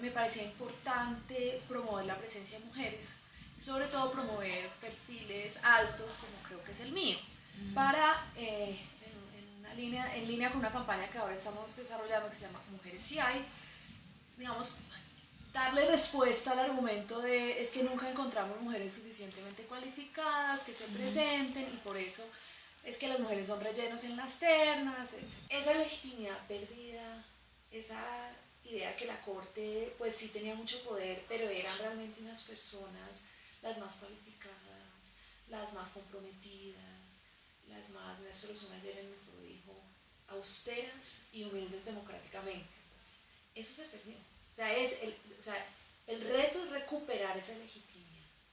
Me parecía importante promover la presencia de mujeres, sobre todo promover perfiles altos como creo que es el mío, para, eh, en, una línea, en línea con una campaña que ahora estamos desarrollando que se llama Mujeres si hay, digamos, darle respuesta al argumento de es que nunca encontramos mujeres suficientemente cualificadas que se presenten y por eso es que las mujeres son rellenos en las ternas, etc. Esa legitimidad perdida, esa idea que la corte pues sí tenía mucho poder, pero eran realmente unas personas las más cualificadas, las más comprometidas, las más, Néstor Osuna ayer foro dijo, austeras y humildes democráticamente. Eso se perdió. O sea, es el, o sea, el reto es recuperar esa legitimidad